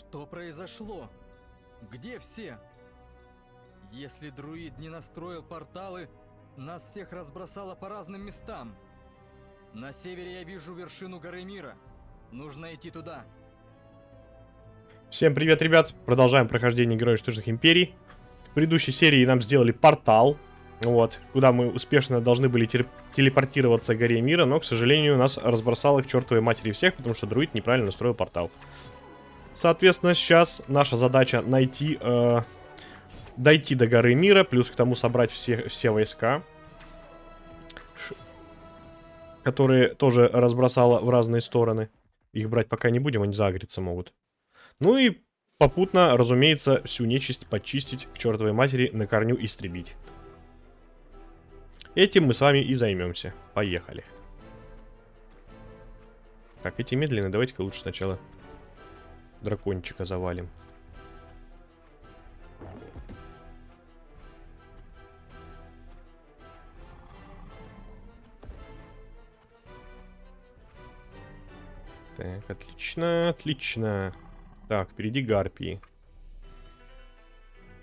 Что произошло? Где все? Если друид не настроил порталы, нас всех разбросало по разным местам. На севере я вижу вершину горы мира. Нужно идти туда. Всем привет, ребят! Продолжаем прохождение Героев Штучных Империй. В предыдущей серии нам сделали портал, вот, куда мы успешно должны были телепортироваться к горе мира, но, к сожалению, нас разбросало к чертовой матери всех, потому что друид неправильно настроил портал. Соответственно, сейчас наша задача найти, э, дойти до горы мира, плюс к тому собрать все, все войска, которые тоже разбросала в разные стороны. Их брать пока не будем, они загреться могут. Ну и попутно, разумеется, всю нечисть почистить к чертовой матери, на корню истребить. Этим мы с вами и займемся. Поехали. Так, эти медленные, давайте-ка лучше сначала дракончика завалим. Так, отлично, отлично. Так, впереди гарпии.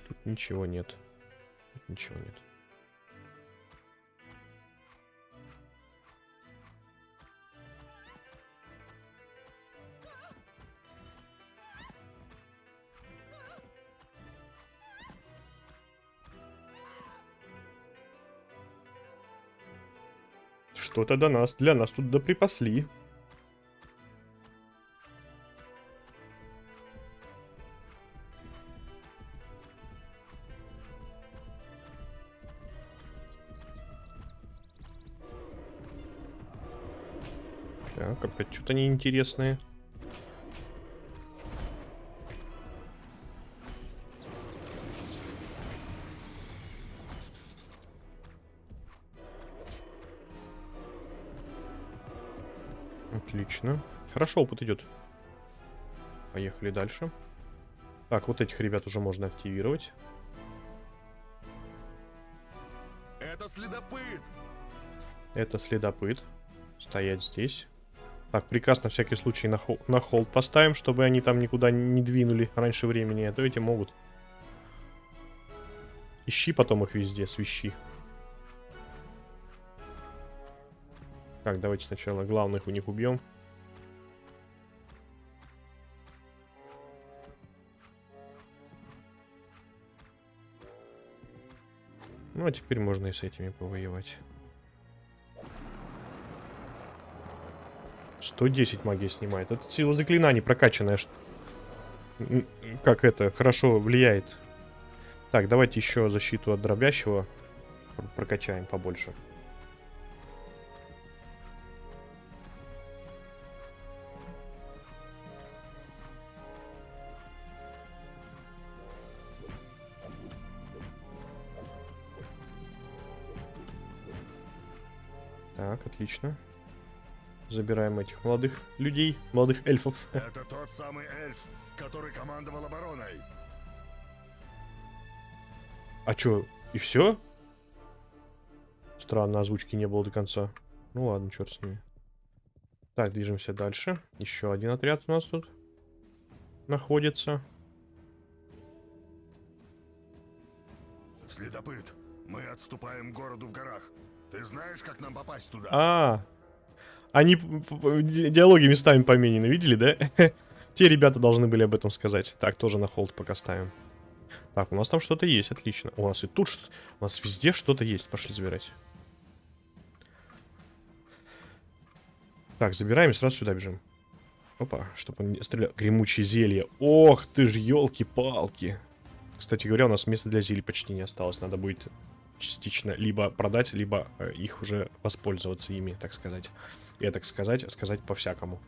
Тут ничего нет. Тут ничего нет. Что-то до нас, для нас тут доприпасли. Так, опять что-то неинтересное. Хорошо, опыт идет. Поехали дальше. Так, вот этих ребят уже можно активировать. Это следопыт! Это следопыт. Стоять здесь. Так, приказ на всякий случай на, хол на холд поставим, чтобы они там никуда не двинули раньше времени, а то эти могут. Ищи потом их везде, свищи. Так, давайте сначала главных у них убьем. А теперь можно и с этими повоевать. 110 магии снимает. Это сила заклинаний прокачанная. Как это хорошо влияет. Так, давайте еще защиту от дробящего прокачаем побольше. Отлично. Забираем этих молодых людей, молодых эльфов. Это тот самый эльф, который командовал обороной. А чё, и все? Странно, озвучки не было до конца. Ну ладно, черт с ними. Так, движемся дальше. Еще один отряд у нас тут находится. Следопыт, мы отступаем к городу в горах. Ты знаешь, как нам попасть туда? А, они диалоги местами поменены, видели, да? Те ребята должны были об этом сказать. Так, тоже на холд пока ставим. Так, у нас там что-то есть, отлично. У нас и тут, что у нас везде что-то есть. Пошли забирать. Так, забираем и сразу сюда бежим. Опа, чтобы он не стрелял. Гремучие зелья. Ох ты ж, елки-палки. Кстати говоря, у нас места для зелий почти не осталось. Надо будет частично либо продать, либо э, их уже воспользоваться ими, так сказать. Я так сказать, сказать по-всякому.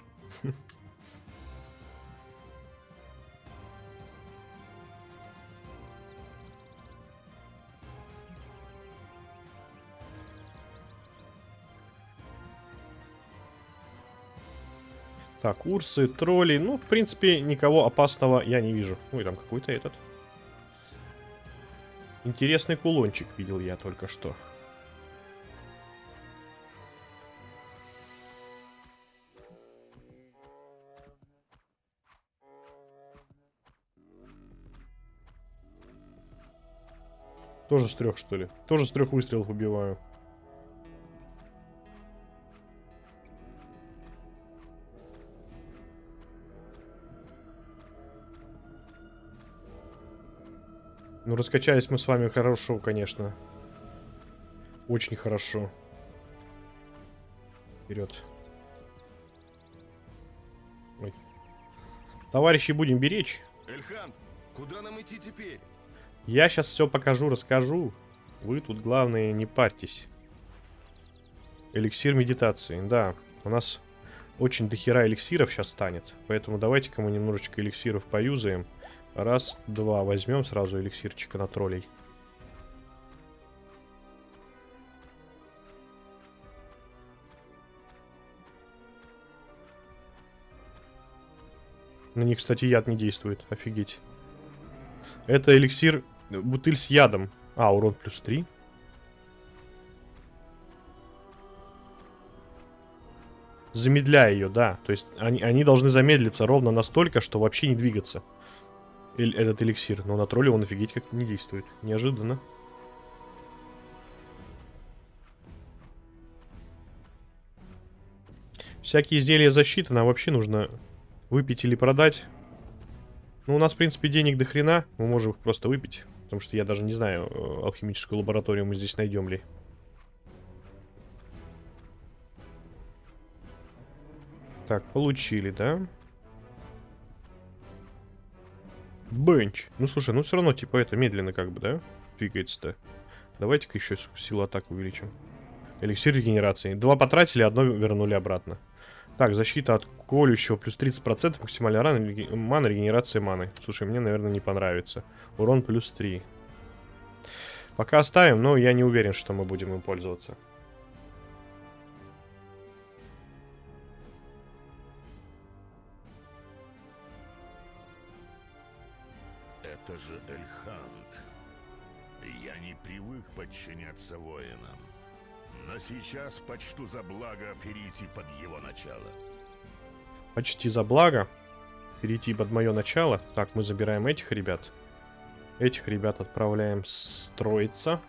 Так, урсы, тролли. Ну, в принципе, никого опасного я не вижу. И там какой-то этот. Интересный кулончик видел я только что. Тоже с трех, что ли? Тоже с трех выстрелов убиваю. Ну, раскачались мы с вами хорошо, конечно. Очень хорошо. Вперед. Ой. Товарищи, будем беречь. Эльхант, куда нам идти теперь? Я сейчас все покажу, расскажу. Вы тут, главное, не парьтесь. Эликсир медитации. Да, у нас очень дохера эликсиров сейчас станет. Поэтому давайте-ка мы немножечко эликсиров поюзаем. Раз, два. Возьмем сразу эликсирчика на троллей. На них, кстати, яд не действует. Офигеть. Это эликсир, бутыль с ядом. А, урон плюс 3. Замедляя ее, да. То есть они, они должны замедлиться ровно настолько, что вообще не двигаться. Этот эликсир. Но на тролле он офигеть как не действует. Неожиданно. Всякие изделия защиты нам вообще нужно выпить или продать. Ну, у нас, в принципе, денег до хрена. Мы можем их просто выпить. Потому что я даже не знаю, э, алхимическую лабораторию мы здесь найдем ли. Так, получили, да? Бенч. Ну, слушай, ну все равно, типа, это медленно как бы, да? Двигается-то. Давайте-ка еще силу атак увеличим. Эликсир регенерации. Два потратили, одно вернули обратно. Так, защита от колющего плюс 30%, максимальная рана, мана, регенерация маны. Слушай, мне, наверное, не понравится. Урон плюс 3. Пока оставим, но я не уверен, что мы будем им пользоваться. Это же Эльхант. Я не привык подчиняться воинам. Но сейчас почту за благо перейти под его начало. Почти за благо. Перейти под мое начало. Так, мы забираем этих ребят. Этих ребят отправляем строиться.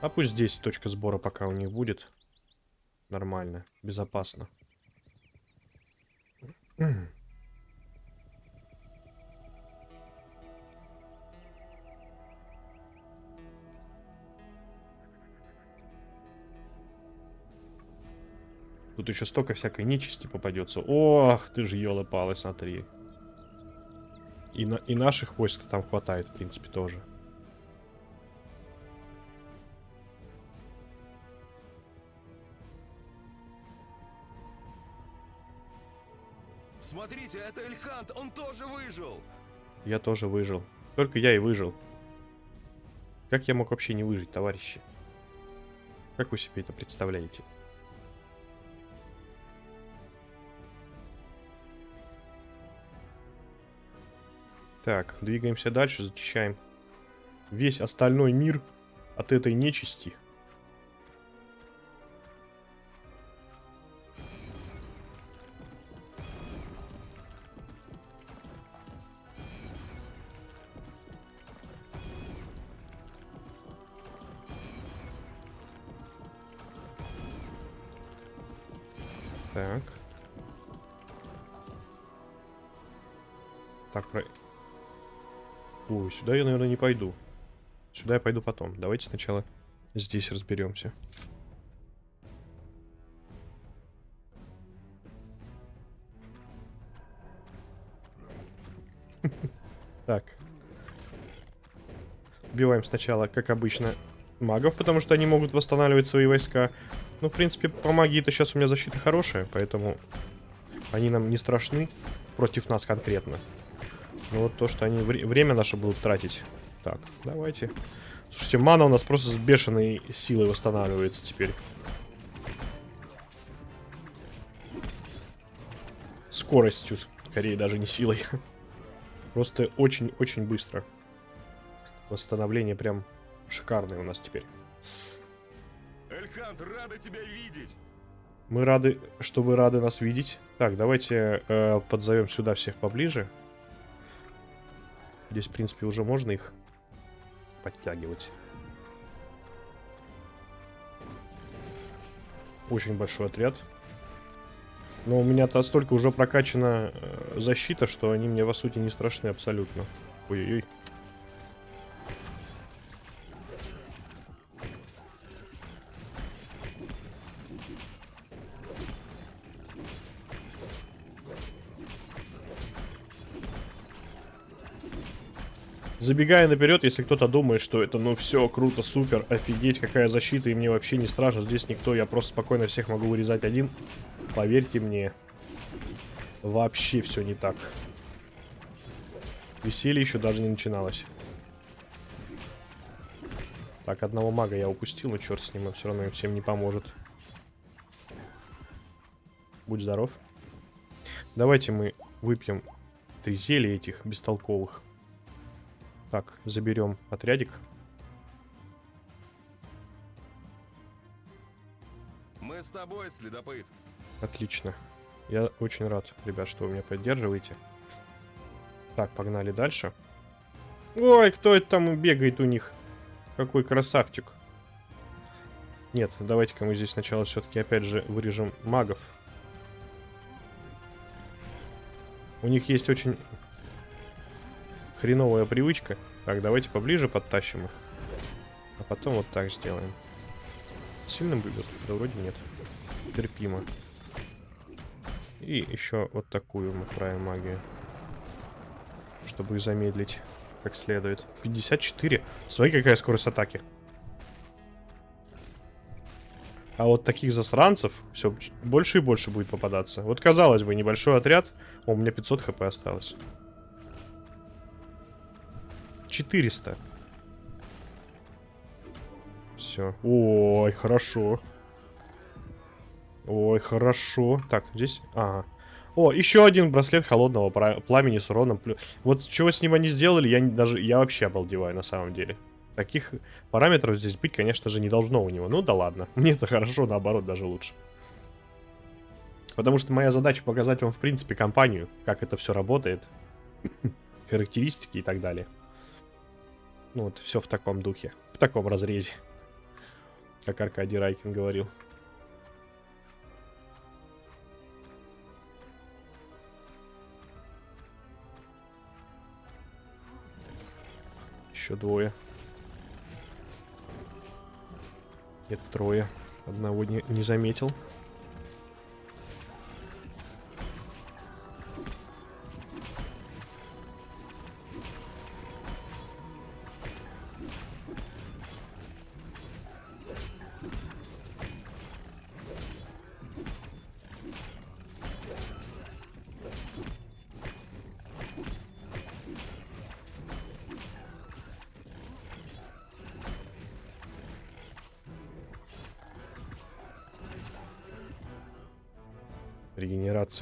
А пусть здесь точка сбора пока у них будет. Нормально, безопасно. Тут еще столько всякой нечисти попадется. Ох, ты же елы-палы, смотри. И, на, и наших войск там хватает, в принципе, тоже. Смотрите, это Эльхант, он тоже выжил. Я тоже выжил. Только я и выжил. Как я мог вообще не выжить, товарищи? Как вы себе это представляете? Так, двигаемся дальше, зачищаем весь остальной мир от этой нечисти. Сюда я пойду потом. Давайте сначала здесь разберемся. Так. Убиваем сначала, как обычно, магов, потому что они могут восстанавливать свои войска. Ну, в принципе, по магии-то сейчас у меня защита хорошая, поэтому они нам не страшны против нас конкретно. Но вот то, что они вре время наше будут тратить. Так, давайте. Слушайте, мана у нас просто с бешеной силой восстанавливается теперь. Скоростью, скорее даже не силой. Просто очень-очень быстро. Восстановление прям шикарное у нас теперь. Эльхант, рады тебя видеть. Мы рады, что вы рады нас видеть. Так, давайте э, подзовем сюда всех поближе. Здесь, в принципе, уже можно их подтягивать. Очень большой отряд. Но у меня-то столько уже прокачана э, защита, что они мне, по сути, не страшны абсолютно. Ой-ой-ой. Забегая наперед, если кто-то думает, что это ну все круто, супер, офигеть, какая защита, и мне вообще не страшно, здесь никто, я просто спокойно всех могу вырезать один. Поверьте мне, вообще все не так. Веселье еще даже не начиналось. Так, одного мага я упустил, но черт с ним, он все равно им всем не поможет. Будь здоров. Давайте мы выпьем три зелья этих бестолковых. Так, заберем отрядик. Мы с тобой, следопыт. Отлично. Я очень рад, ребят, что вы меня поддерживаете. Так, погнали дальше. Ой, кто это там бегает у них? Какой красавчик. Нет, давайте-ка мы здесь сначала все-таки опять же вырежем магов. У них есть очень хреновая привычка. Так, давайте поближе подтащим их. А потом вот так сделаем. Сильно бьет? Да вроде нет. Терпимо. И еще вот такую мы отправим магию. Чтобы их замедлить как следует. 54. Смотри, какая скорость атаки. А вот таких засранцев все больше и больше будет попадаться. Вот казалось бы, небольшой отряд. О, у меня 500 хп осталось. 400. Все. Ой, хорошо. Ой, хорошо. Так, здесь... Ага. О, еще один браслет холодного пламени с уроном. Вот чего с ним они сделали, я не, даже... Я вообще обалдеваю на самом деле. Таких параметров здесь быть, конечно же, не должно у него. Ну да ладно. Мне это хорошо, наоборот, даже лучше. Потому что моя задача показать вам, в принципе, компанию, как это все работает. Характеристики и так далее. Ну вот, все в таком духе. В таком разрезе. Как Аркадий Райкин говорил. Еще двое. Нет, трое. Одного не, не заметил.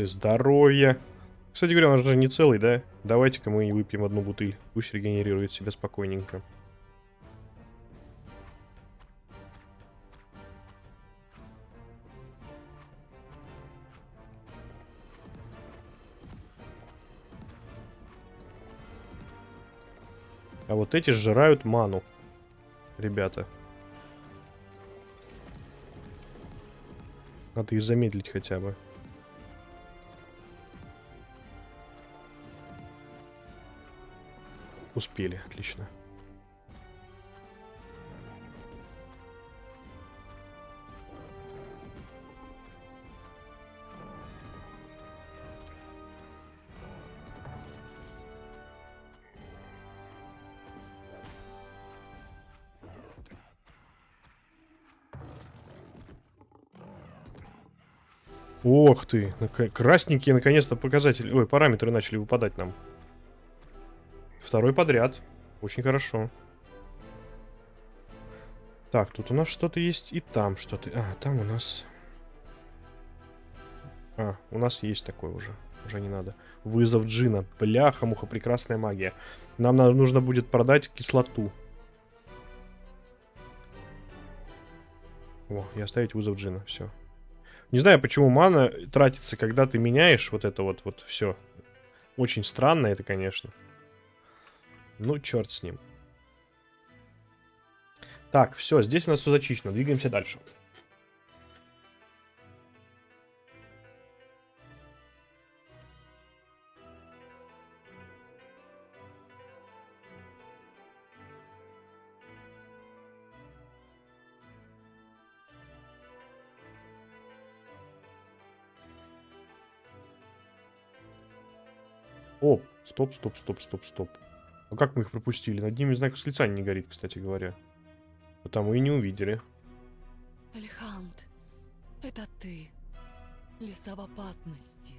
Регенерации здоровья. Кстати говоря, он же не целый, да? Давайте-ка мы выпьем одну бутыль. Пусть регенерирует себя спокойненько. А вот эти сжирают ману. Ребята. Надо их замедлить хотя бы. Успели, отлично. Ох ты, красненькие наконец-то показатели, ой, параметры начали выпадать нам. Второй подряд. Очень хорошо. Так, тут у нас что-то есть и там что-то. А, там у нас... А, у нас есть такое уже. Уже не надо. Вызов джина. Бляха, муха, прекрасная магия. Нам нужно будет продать кислоту. О, и оставить вызов джина. Все. Не знаю, почему мана тратится, когда ты меняешь вот это вот, вот все. Очень странно это, конечно. Ну, черт с ним. Так, все, здесь у нас все зачищено. Двигаемся дальше. Оп, стоп, стоп, стоп, стоп, стоп. А как мы их пропустили? Над ними знак восклицания не горит, кстати говоря. Потому и не увидели. Альхант, это ты. Леса в опасности.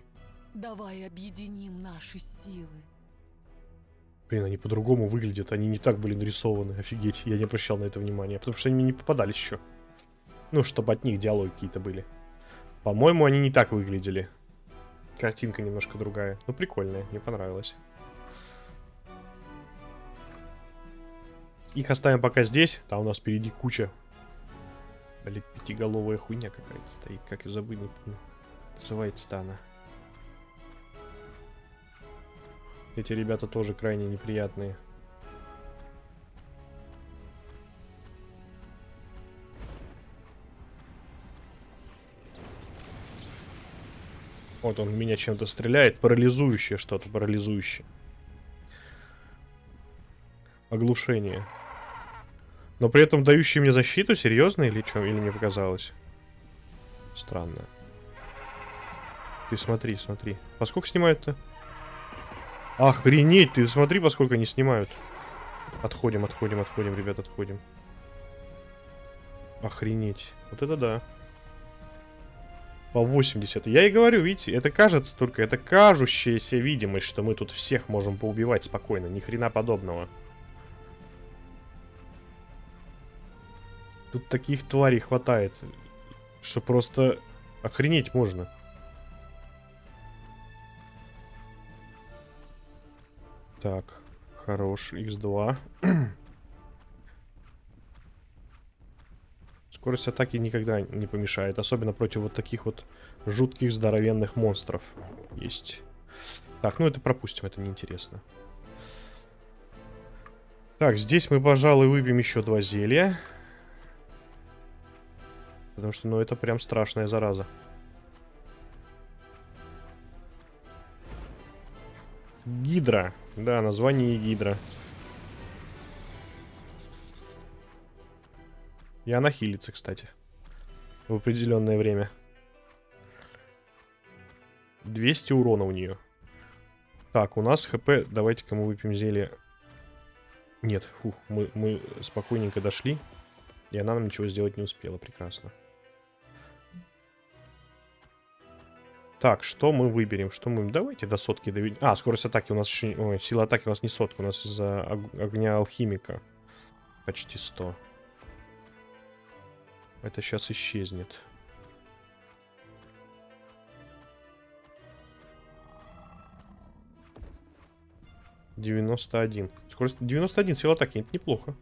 Давай объединим наши силы. Блин, они по-другому выглядят. Они не так были нарисованы. Офигеть, я не обращал на это внимания. Потому что они мне не попадались еще. Ну, чтобы от них диалоги какие-то были. По-моему, они не так выглядели. Картинка немножко другая. Ну, прикольная, мне понравилось. Их оставим пока здесь. Там у нас впереди куча. Блин, пятиголовая хуйня какая-то стоит. Как ее забыть, не помню. Называется-то она. Эти ребята тоже крайне неприятные. Вот он меня чем-то стреляет. Парализующее что-то, парализующее. Оглушение. Но при этом дающий мне защиту, серьезно или что? Или мне показалось? Странно. Ты смотри, смотри. Поскольку снимают-то? Охренеть, ты смотри, поскольку они снимают. Отходим, отходим, отходим, ребят, отходим. Охренеть. Вот это да. По 80. Я и говорю, видите, это кажется только, это кажущаяся видимость, что мы тут всех можем поубивать спокойно. Ни хрена подобного. Тут таких тварей хватает, что просто охренеть можно. Так, хорош, x2. Скорость атаки никогда не помешает, особенно против вот таких вот жутких здоровенных монстров. Есть. Так, ну это пропустим, это неинтересно. Так, здесь мы, пожалуй, выпьем еще два зелья. Потому что, ну, это прям страшная зараза. Гидра. Да, название Гидра. И она хилится, кстати. В определенное время. 200 урона у нее. Так, у нас хп. Давайте-ка мы выпьем зелье. Нет, фух, мы, мы спокойненько дошли. И она нам ничего сделать не успела. Прекрасно. Так, что мы выберем? Что мы... Давайте до сотки доведем. А, скорость атаки у нас еще... Ой, сила атаки у нас не сотка. У нас из-за огня алхимика. Почти 100. Это сейчас исчезнет. Девяносто один. Скорость 91 сила атаки. Это неплохо.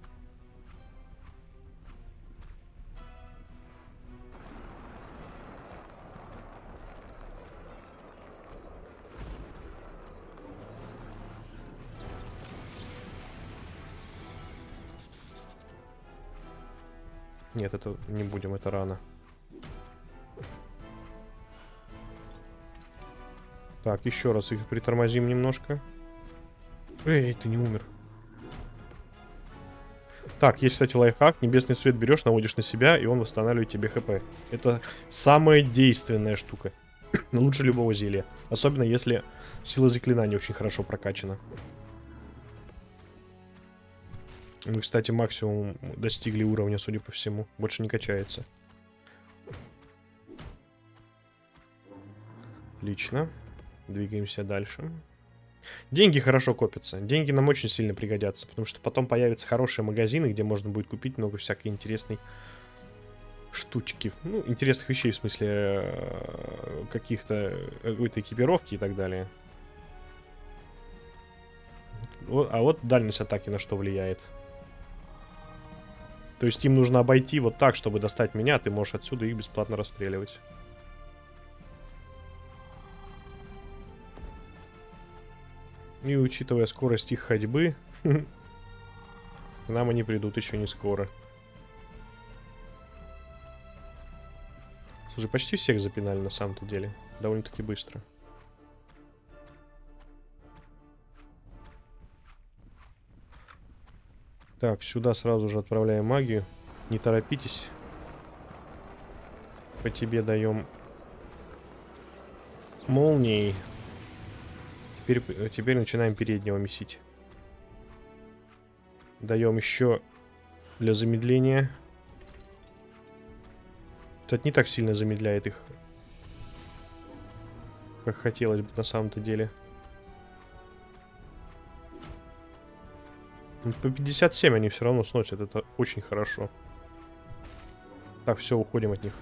Нет, это не будем, это рано. Так, еще раз их притормозим немножко. Эй, ты не умер. Так, есть, кстати, лайфхак. Небесный свет берешь, наводишь на себя, и он восстанавливает тебе хп. Это самая действенная штука. Лучше любого зелья. Особенно, если сила заклинания очень хорошо прокачана. Мы, кстати, максимум достигли уровня, судя по всему. Больше не качается. Отлично. Двигаемся дальше. Деньги хорошо копятся. Деньги нам очень сильно пригодятся, потому что потом появятся хорошие магазины, где можно будет купить много всякой интересной штучки. Ну, интересных вещей, в смысле э, каких-то э, какой-то экипировки и так далее. А вот дальность атаки на что влияет. То есть им нужно обойти вот так, чтобы достать меня, ты можешь отсюда их бесплатно расстреливать. И учитывая скорость их ходьбы, к нам они придут еще не скоро. Слушай, почти всех запинали на самом-то деле. Довольно-таки быстро. Так, сюда сразу же отправляем магию. Не торопитесь. По тебе даем молнией. Теперь, э, теперь начинаем переднего месить. Даем еще для замедления. Это не так сильно замедляет их, как хотелось бы на самом-то деле. По 57 они все равно сносят, это очень хорошо. Так, все, уходим от них.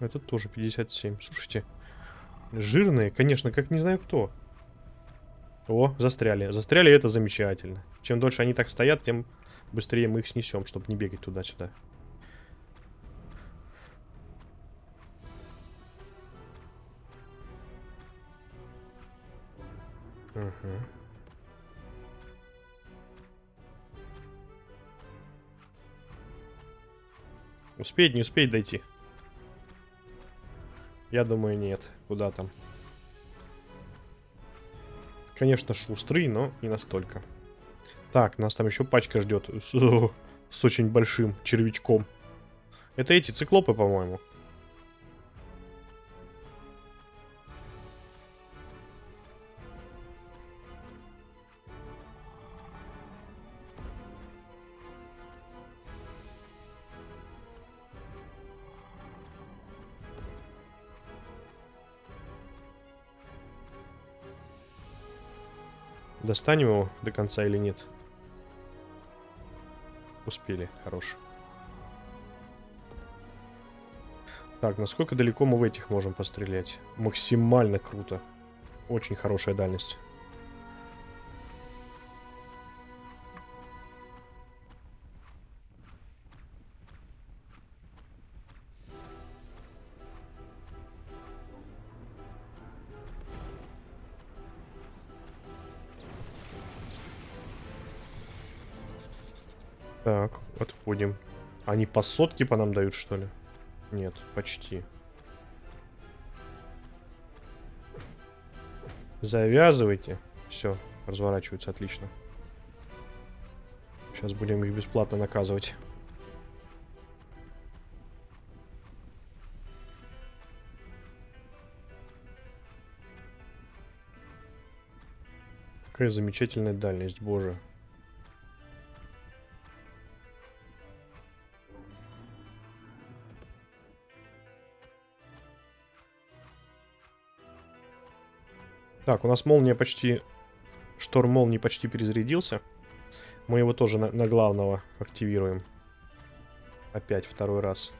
Это тоже 57. Слушайте, жирные, конечно, как не знаю кто. О, застряли. Застряли, это замечательно. Чем дольше они так стоят, тем быстрее мы их снесем, чтобы не бегать туда-сюда. Ага. Успеть, не успеть дойти. Я думаю, нет. Куда там? Конечно, шустрый, но не настолько. Так, нас там еще пачка ждет. С, с очень большим червячком. Это эти циклопы, по-моему. Достанем его до конца или нет? Успели, хорош. Так, насколько далеко мы в этих можем пострелять? Максимально круто. Очень хорошая дальность. Они по сотке по нам дают, что ли? Нет, почти. Завязывайте. Все, разворачиваются, отлично. Сейчас будем их бесплатно наказывать. Какая замечательная дальность, боже. Так, у нас молния почти... Шторм молнии почти перезарядился. Мы его тоже на, на главного активируем. Опять второй раз.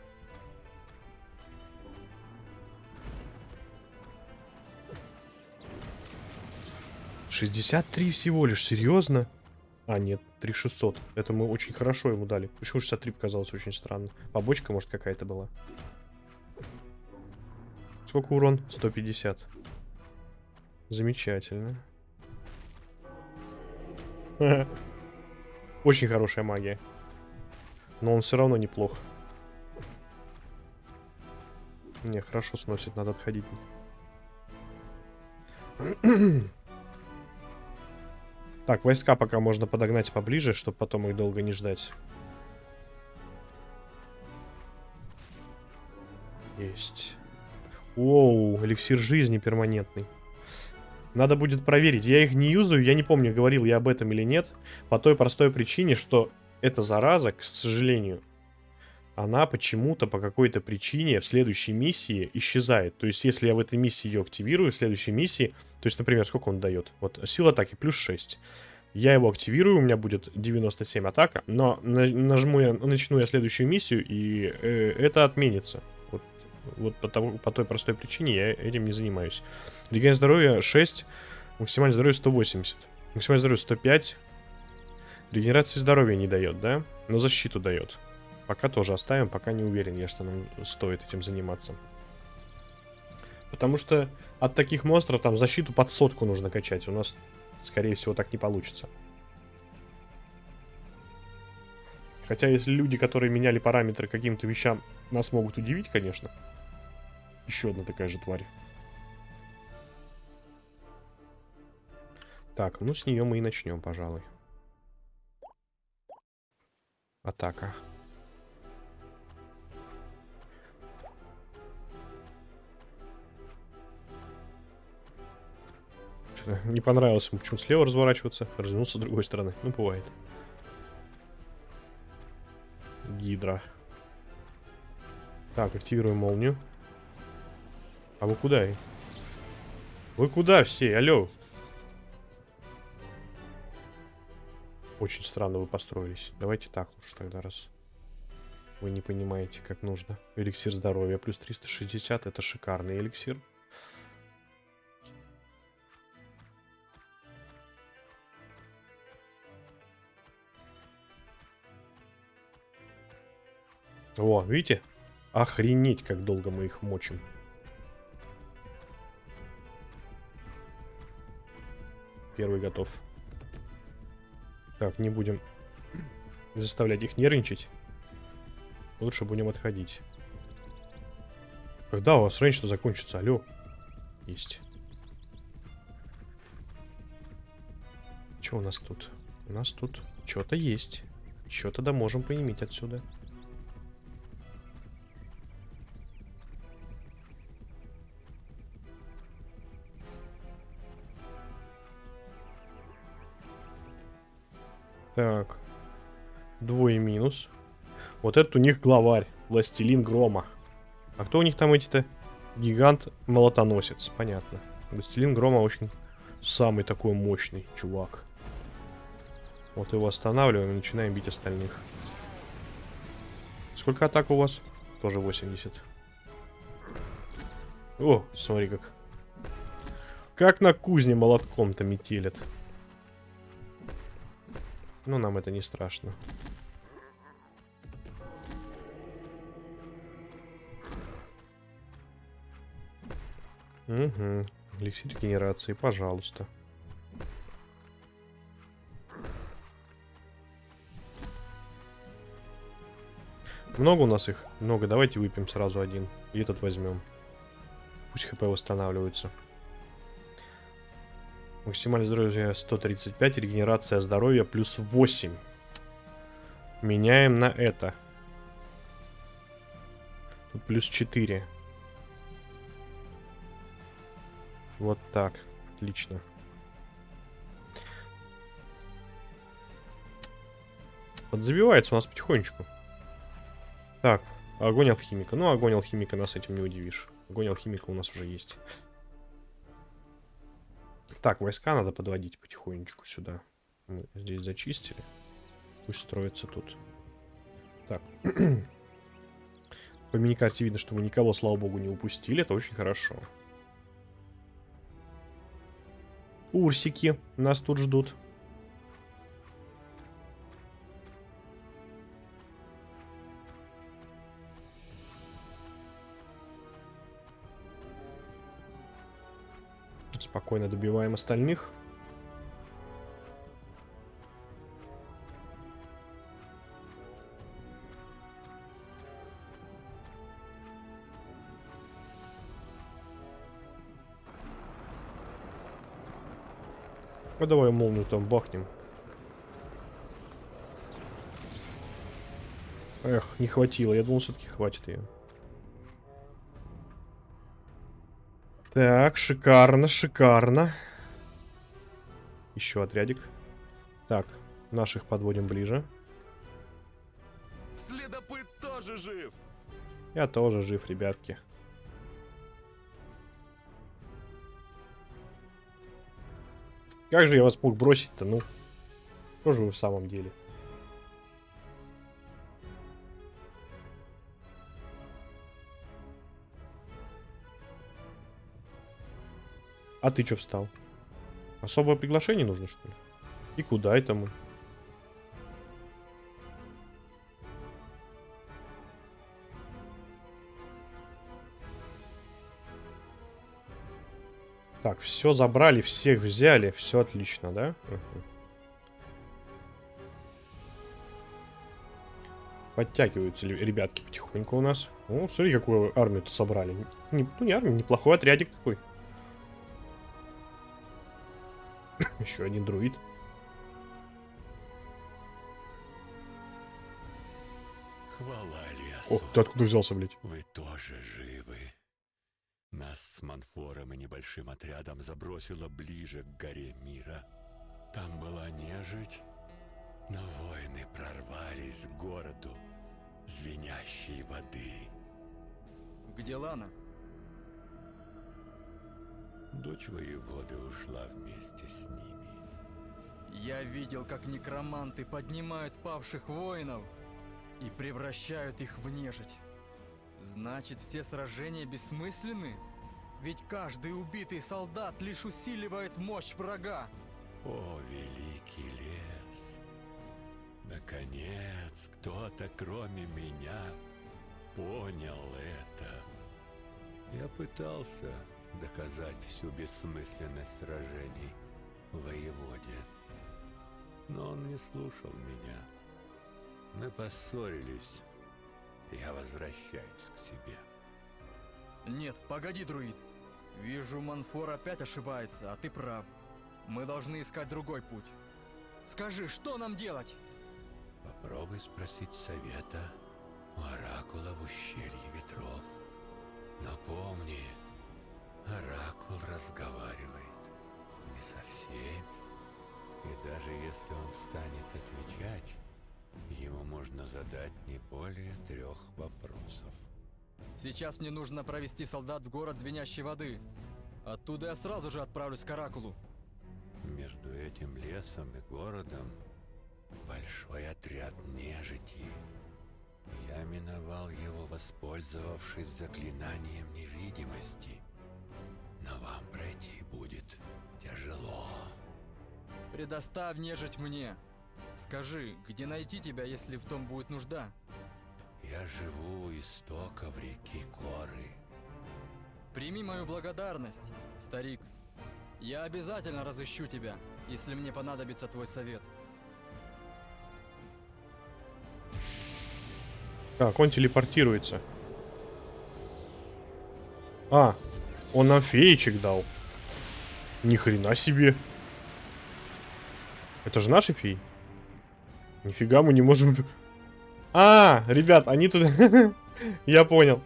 Шестьдесят три всего лишь, серьезно? А, нет, 3600. Это мы очень хорошо ему дали. Почему 63 показалось очень странно? Побочка, может, какая-то была. Сколько урон? 150. Замечательно. Очень хорошая магия. Но он все равно неплох. Не, хорошо сносит, надо отходить. Так, войска пока можно подогнать поближе, чтобы потом их долго не ждать. Есть. Оу, эликсир жизни перманентный. Надо будет проверить. Я их не юзаю, я не помню, говорил я об этом или нет. По той простой причине, что эта зараза, к сожалению, она почему-то по какой-то причине в следующей миссии исчезает. То есть, если я в этой миссии ее активирую, в следующей миссии, то есть, например, сколько он дает? Вот, сила атаки плюс 6. Я его активирую, у меня будет 97 атака, но нажму я, начну я следующую миссию, и э, это отменится. Вот, по, тому, по той простой причине я этим не занимаюсь. Регенерация здоровья 6, максимальное здоровье 180. Максимальное здоровье 105. Регенерации здоровья не дает, да? Но защиту дает. Пока тоже оставим, пока не уверен я, что нам стоит этим заниматься. Потому что от таких монстров там защиту под сотку нужно качать. У нас, скорее всего, так не получится. Хотя, если люди, которые меняли параметры каким-то вещам, нас могут удивить, конечно. Еще одна такая же тварь. Так, ну с нее мы и начнем, пожалуй. Атака. Не понравилось ему, почему слева разворачиваться, развернулся с другой стороны. Ну, бывает. Гидра. Так, активируем молнию. А вы куда? Вы куда все? Алло. Очень странно вы построились. Давайте так уж тогда раз. Вы не понимаете, как нужно. Эликсир здоровья плюс 360. Это шикарный эликсир. О, видите? Охренеть, как долго мы их мочим. Первый готов. Так, не будем заставлять их нервничать. Лучше будем отходить. Когда у вас рейндж-то закончится? Алло. Есть. Что у нас тут? У нас тут что-то есть. Что-то да можем поиметь отсюда. Так. Двое минус. Вот этот у них главарь. Властелин Грома. А кто у них там эти-то? Гигант-молотоносец. Понятно. Властелин Грома очень самый такой мощный чувак. Вот его останавливаем и начинаем бить остальных. Сколько атак у вас? Тоже 80. О, смотри как. Как на кузне молотком-то метелят. Ну, нам это не страшно. Угу. Эликсир генерации, пожалуйста. Много у нас их? Много. Давайте выпьем сразу один. И этот возьмем. Пусть хп восстанавливается. Максимальное здоровье 135, регенерация здоровья плюс 8. Меняем на это. Тут плюс 4. Вот так. Отлично. Подзабивается у нас потихонечку. Так, огонь алхимика. Ну, огонь алхимика нас этим не удивишь. Огонь алхимика у нас уже есть. Так, войска надо подводить потихонечку сюда. Мы здесь зачистили. Пусть строится тут. Так. По миникарте видно, что мы никого, слава богу, не упустили. Это очень хорошо. Урсики нас тут ждут. Спокойно добиваем остальных. Ну давай молнию там бахнем. Эх, не хватило. Я думал, все-таки хватит ее. Так, шикарно, шикарно. Еще отрядик. Так, наших подводим ближе. Следопыт тоже жив! Я тоже жив, ребятки. Как же я вас мог бросить-то, ну? Что же вы в самом деле? А ты что встал? Особое приглашение нужно, что ли? И куда это мы? Так, все забрали, всех взяли, все отлично, да? Угу. Подтягиваются ребятки потихоньку у нас. О, смотри, какую армию тут собрали. Не, ну, не армию, неплохой отрядик такой. Еще один друид. Хвала лесу. О, ты откуда взялся, блядь? Вы тоже живы. Нас с Манфором и небольшим отрядом забросило ближе к горе мира. Там была нежить, но воины прорвались к городу звенящей воды. Где Лана? Дочь воеводы ушла вместе с ними. Я видел, как некроманты поднимают павших воинов и превращают их в нежить. Значит, все сражения бессмысленны? Ведь каждый убитый солдат лишь усиливает мощь врага. О, великий лес! Наконец, кто-то, кроме меня, понял это. Я пытался доказать всю бессмысленность сражений воеводе, но он не слушал меня. Мы поссорились, я возвращаюсь к себе. Нет, погоди, друид. Вижу, Манфор опять ошибается, а ты прав. Мы должны искать другой путь. Скажи, что нам делать? Попробуй спросить совета у Оракула в ущелье ветров. Но помни, Оракул разговаривает не со всеми. И даже если он станет отвечать, ему можно задать не более трех вопросов. Сейчас мне нужно провести солдат в город Звенящей воды. Оттуда я сразу же отправлюсь к Оракулу. Между этим лесом и городом большой отряд нежити. Я миновал его, воспользовавшись заклинанием невидимости. Но вам пройти будет тяжело. Предоставь нежить мне. Скажи, где найти тебя, если в том будет нужда? Я живу у истоков реки Коры. Прими мою благодарность, старик. Я обязательно разыщу тебя, если мне понадобится твой совет. Так, он телепортируется. А, он нам феечек дал. Ни хрена себе. Это же наши феи? Нифига мы не можем... А, ребят, они тут... Я понял.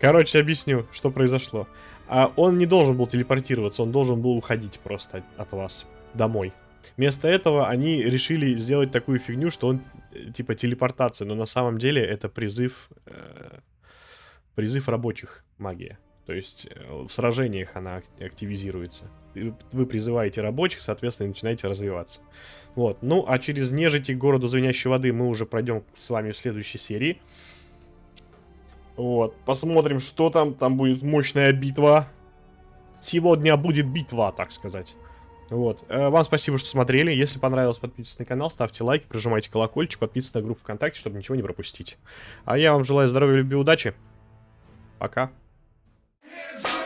Короче, объясню, что произошло. А он не должен был телепортироваться, он должен был уходить просто от, вас домой. Вместо этого они решили сделать такую фигню, что он э, типа телепортация, но на самом деле это призыв э, призыв рабочих магия. То есть э, в сражениях она ак- активизируется. Вы призываете рабочих, соответственно, и начинаете развиваться. Вот. Ну, а через нежити городу звенящей воды мы уже пройдем с вами в следующей серии. Вот. Посмотрим, что там. Там будет мощная битва. Сегодня будет битва, так сказать. Вот. Э, Вам спасибо, что смотрели. Если понравилось, подписывайтесь на канал, ставьте лайки, прожимайте колокольчик, подписывайтесь на группу ВКонтакте, чтобы ничего не пропустить. А я вам желаю здоровья, любви, удачи. Пока. Hands up.